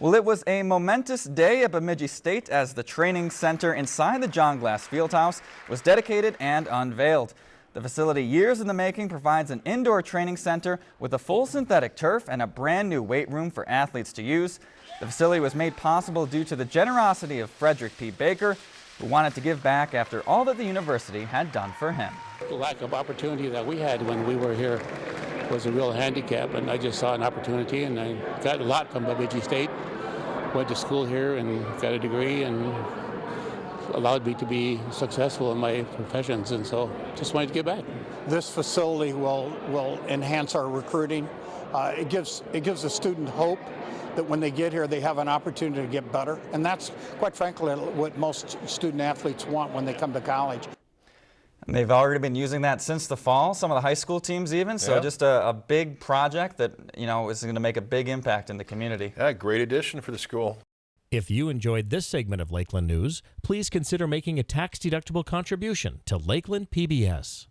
Well, it was a momentous day at Bemidji State as the training center inside the John Glas Fieldhouse was dedicated and unveiled. The facility, years in the making, provides an indoor training center with a full synthetic turf and a brand new weight room for athletes to use. The facility was made possible due to the generosity of Frederick P. Baker, who wanted to give back after all that the university had done for him. The lack of opportunity that we had when we were here was a real handicap, and I just saw an opportunity, and I got a lot from Bemidji State. Went to school here and got a degree, and allowed me to be successful in my professions, and so just wanted to give back. This facility will will enhance our recruiting. Uh, it gives it gives the student hope that when they get here they have an opportunity to get better, and that's quite frankly what most student athletes want when they come to college. And they've already been using that since the fall, some of the high school teams even, so Yeah. just a, a big project that, you know, is going to make a big impact in the community. Yeah, great addition for the school. If you enjoyed this segment of Lakeland News, please consider making a tax-deductible contribution to Lakeland PBS.